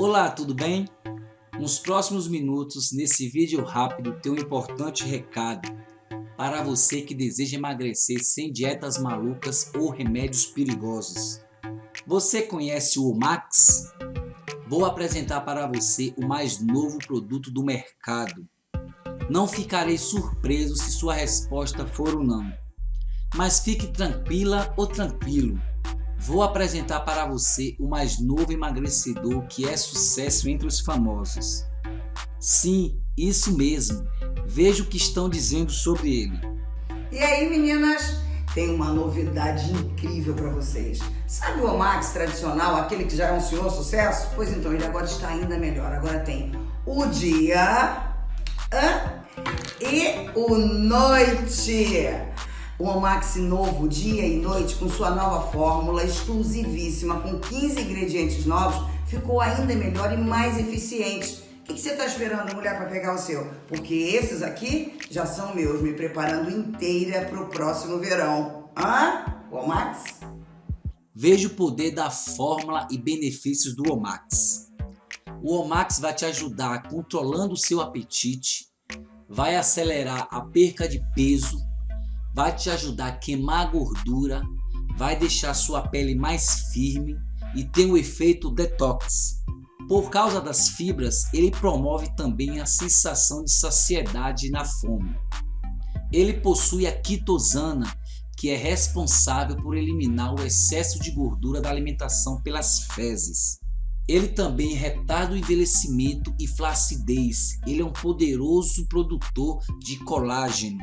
Olá, tudo bem? Nos próximos minutos, nesse vídeo rápido, tem um importante recado para você que deseja emagrecer sem dietas malucas ou remédios perigosos. Você conhece o Omax? Vou apresentar para você o mais novo produto do mercado. Não ficarei surpreso se sua resposta for o não. Mas fique tranquila ou tranquilo, Vou apresentar para você o mais novo emagrecedor que é sucesso entre os famosos. Sim, isso mesmo. Veja o que estão dizendo sobre ele. E aí meninas, tem uma novidade incrível para vocês. Sabe o Omax tradicional, aquele que já é um senhor sucesso? Pois então, ele agora está ainda melhor. Agora tem o dia e o noite. O Omax novo, dia e noite, com sua nova fórmula exclusivíssima, com 15 ingredientes novos, ficou ainda melhor e mais eficiente. O que, você está esperando, mulher, para pegar o seu? Porque esses aqui já são meus, me preparando inteira para o próximo verão. Hã? Omax? Veja o poder da fórmula e benefícios do Omax. O Omax vai te ajudar controlando o seu apetite, vai acelerar a perca de peso, vai te ajudar a queimar a gordura, vai deixar sua pele mais firme e tem o efeito detox. Por causa das fibras, ele promove também a sensação de saciedade na fome. Ele possui a quitosana, que é responsável por eliminar o excesso de gordura da alimentação pelas fezes. Ele também retarda o envelhecimento e flacidez. Ele é um poderoso produtor de colágeno.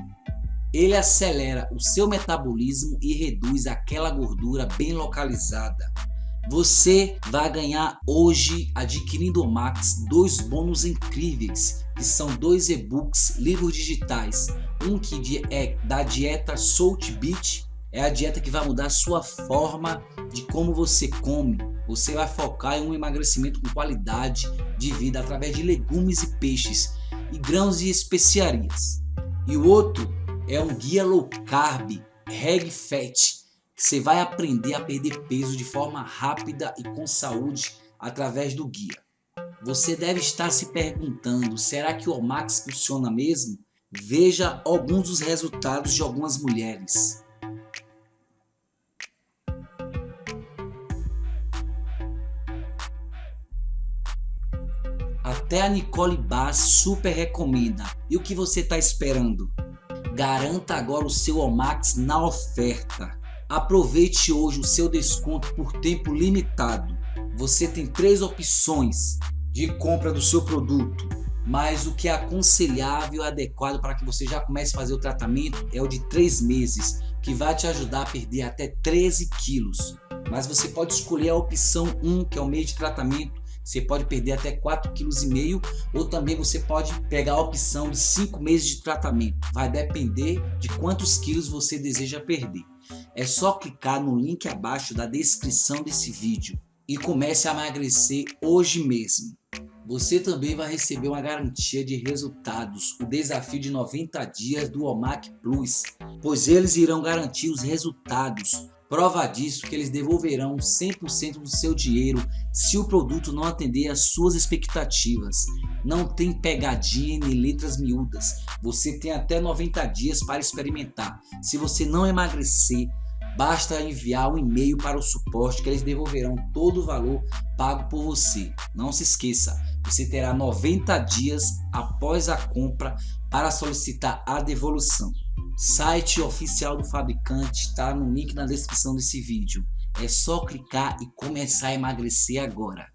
Ele acelera o seu metabolismo e reduz aquela gordura bem localizada. Você vai ganhar hoje, adquirindo o Max, dois bônus incríveis, que são dois e-books, livros digitais. Um que é da dieta Salt Beach, é a dieta que vai mudar a sua forma de como você come. Você vai focar em um emagrecimento com qualidade de vida através de legumes e peixes e grãos e especiarias. E o outro é um guia low carb, reg fat, que você vai aprender a perder peso de forma rápida e com saúde através do guia. Você deve estar se perguntando, será que o Omax funciona mesmo? Veja alguns dos resultados de algumas mulheres. Até a Nicole Bass super recomenda. E o que você está esperando? Garanta agora o seu Omax na oferta. Aproveite hoje o seu desconto por tempo limitado. Você tem três opções de compra do seu produto, mas o que é aconselhável e adequado para que você já comece a fazer o tratamento é o de três meses, que vai te ajudar a perder até 13 quilos. Mas você pode escolher a opção 1, que é o meio de tratamento, você pode perder até 4,5 kg ou também você pode pegar a opção de 5 meses de tratamento. Vai depender de quantos quilos você deseja perder. É só clicar no link abaixo da descrição desse vídeo e comece a emagrecer hoje mesmo. Você também vai receber uma garantia de resultados, o desafio de 90 dias do OMAC Plus, pois eles irão garantir os resultados Prova disso que eles devolverão 100% do seu dinheiro se o produto não atender às suas expectativas. Não tem pegadinha nem letras miúdas. Você tem até 90 dias para experimentar. Se você não emagrecer, basta enviar um e-mail para o suporte que eles devolverão todo o valor pago por você. Não se esqueça, você terá 90 dias após a compra para solicitar a devolução. Site oficial do fabricante está no link na descrição desse vídeo. É só clicar e começar a emagrecer agora.